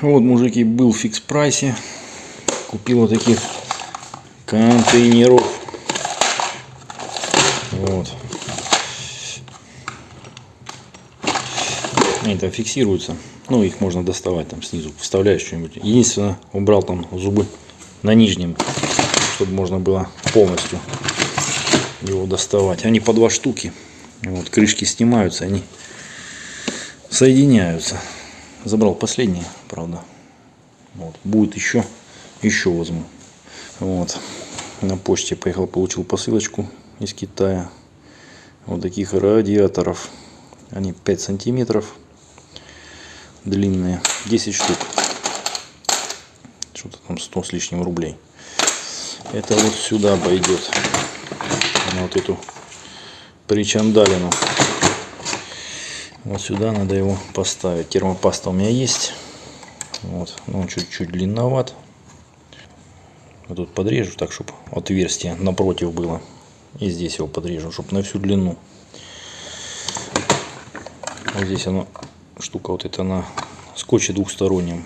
Вот, мужики, был в фикс прайсе. Купил вот таких контейнеров. Вот. Они там фиксируются. Ну, их можно доставать там снизу. Вставляешь что-нибудь. Единственное, убрал там зубы на нижнем, чтобы можно было полностью его доставать. Они по два штуки. Вот, крышки снимаются, они соединяются. Забрал последние, правда. Вот. Будет еще, еще возьму. Вот. На почте поехал, получил посылочку из Китая. Вот таких радиаторов. Они 5 сантиметров длинные. 10 штук. Что-то там 100 с лишним рублей. Это вот сюда пойдет. На вот эту причандалину. Вот сюда надо его поставить. Термопаста у меня есть. Вот. Но он чуть-чуть длинноват. Вот тут подрежу так, чтобы отверстие напротив было. И здесь его подрежу, чтобы на всю длину. Вот здесь оно, штука вот эта на скотче двухстороннем.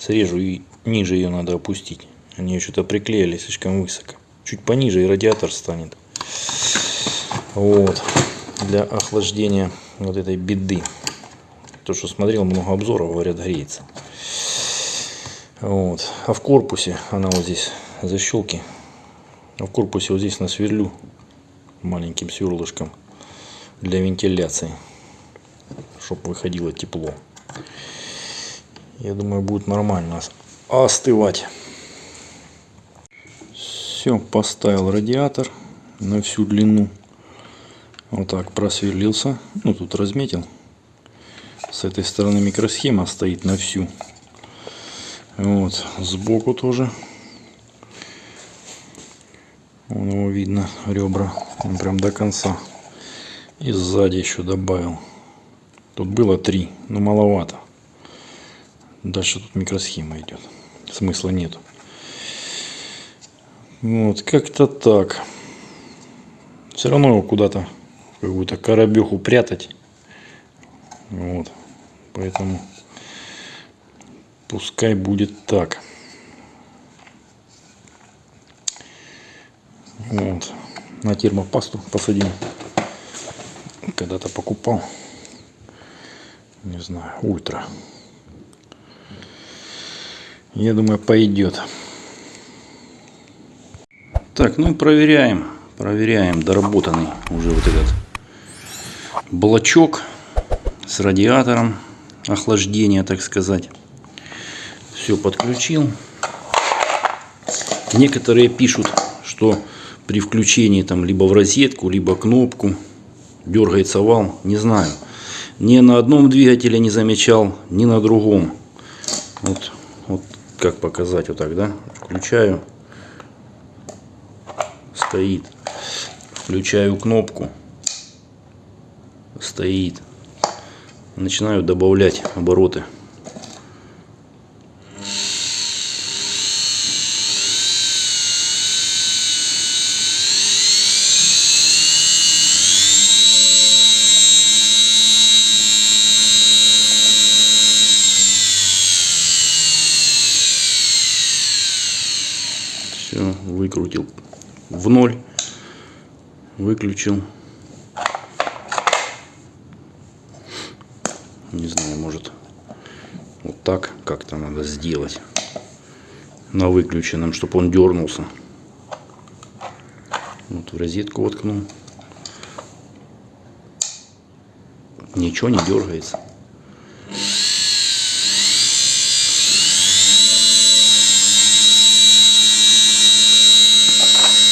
Срежу и ниже ее надо опустить. Они что-то приклеили слишком высоко. Чуть пониже и радиатор станет. Вот. Для охлаждения вот этой беды. То, что смотрел много обзоров, говорят, греется. Вот. А в корпусе она вот здесь защелки. А в корпусе вот здесь на сверлю маленьким сверлышком для вентиляции, чтобы выходило тепло. Я думаю, будет нормально остывать. Все, поставил радиатор на всю длину. Вот так просверлился. Ну, тут разметил. С этой стороны микросхема стоит на всю. Вот, сбоку тоже. Вон его видно, ребра. Он прям до конца. И сзади еще добавил. Тут было три, но маловато. Дальше тут микросхема идет. Смысла нету. Вот, как-то так. Все равно его куда-то какую-то коробеху прятать. Вот. Поэтому пускай будет так. Вот. На термопасту посадим. Когда-то покупал. Не знаю, ультра. Я думаю, пойдет. Так, ну и проверяем. Проверяем доработанный уже вот этот блочок с радиатором охлаждения, так сказать. Все подключил. Некоторые пишут, что при включении там либо в розетку, либо кнопку дергается вал. Не знаю. Ни на одном двигателе не замечал, ни на другом. Вот, вот как показать вот так, да? Включаю. Стоит. Включаю кнопку стоит. Начинаю добавлять обороты. Все, выкрутил в ноль, выключил. Не знаю, может вот так как-то надо сделать. На выключенном, чтобы он дернулся. Вот в розетку воткнул. Ничего не дергается.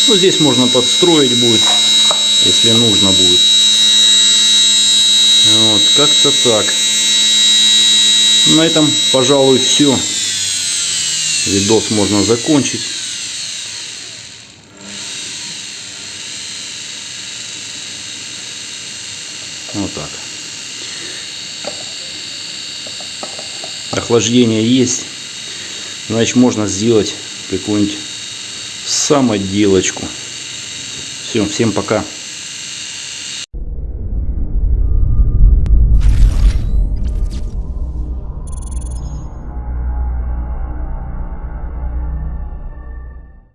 Ну, здесь можно подстроить будет, если нужно будет. Как-то так. На этом, пожалуй, все. Видос можно закончить. Вот так. Охлаждение есть. Значит, можно сделать какую-нибудь самоделочку. Все, всем пока.